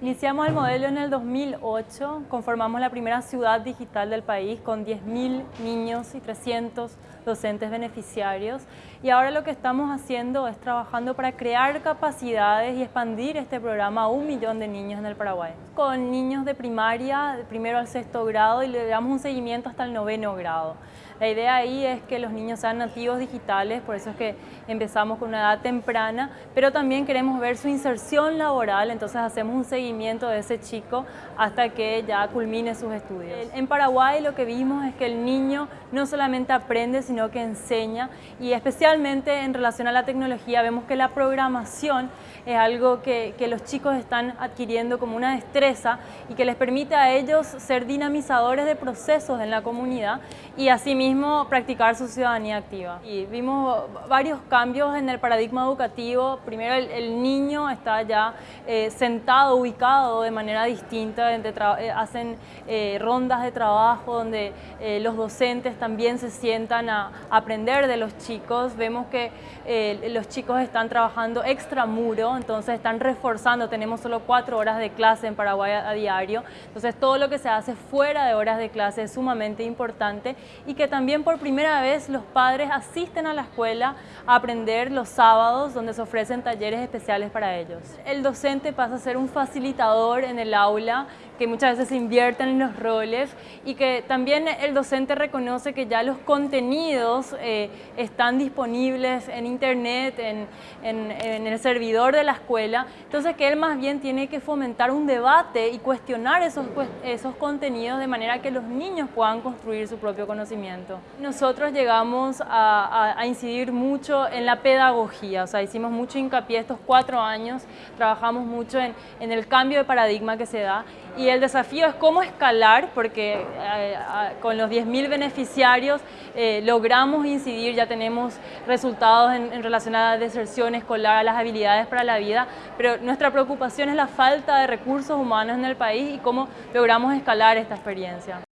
Iniciamos el modelo en el 2008, conformamos la primera ciudad digital del país con 10.000 niños y 300 docentes beneficiarios y ahora lo que estamos haciendo es trabajando para crear capacidades y expandir este programa a un millón de niños en el Paraguay. Con niños de primaria, de primero al sexto grado y le damos un seguimiento hasta el noveno grado. La idea ahí es que los niños sean nativos digitales, por eso es que empezamos con una edad temprana, pero también queremos ver su inserción laboral, entonces hacemos un seguimiento de ese chico hasta que ya culmine sus estudios. En Paraguay lo que vimos es que el niño no solamente aprende, sino que enseña y especialmente en relación a la tecnología vemos que la programación es algo que, que los chicos están adquiriendo como una destreza y que les permite a ellos ser dinamizadores de procesos en la comunidad y asimismo practicar su ciudadanía activa. Y vimos varios cambios en el paradigma educativo. Primero el, niño está ya eh, sentado, ubicado de manera distinta, eh, hacen eh, rondas de trabajo donde los docentes también se sientan a aprender de los chicos. Vemos que los chicos están trabajando extramuro, entonces están reforzando, tenemos solo cuatro horas de clase en Paraguay a, a diario, entonces todo lo que se hace fuera de horas de clase es sumamente importante y que también también por primera vez los padres asisten a la escuela a aprender los sábados donde se ofrecen talleres especiales para ellos. El docente pasa a ser un facilitador en el aula que muchas veces se invierten en los roles y que también el docente reconoce que ya los contenidos eh, están disponibles en internet, en, en, el servidor de la escuela, entonces que él más bien tiene que fomentar un debate y cuestionar esos, esos contenidos de manera que los niños puedan construir su propio conocimiento. Nosotros llegamos a, incidir mucho en la pedagogía, o sea, hicimos mucho hincapié estos cuatro años, trabajamos mucho en, el cambio de paradigma que se da y el desafío es cómo escalar, porque eh, con los 10.000 beneficiarios eh, logramos incidir, ya tenemos resultados en, relación a la deserción escolar, las habilidades para la vida, pero nuestra preocupación es la falta de recursos humanos en el país y cómo logramos escalar esta experiencia.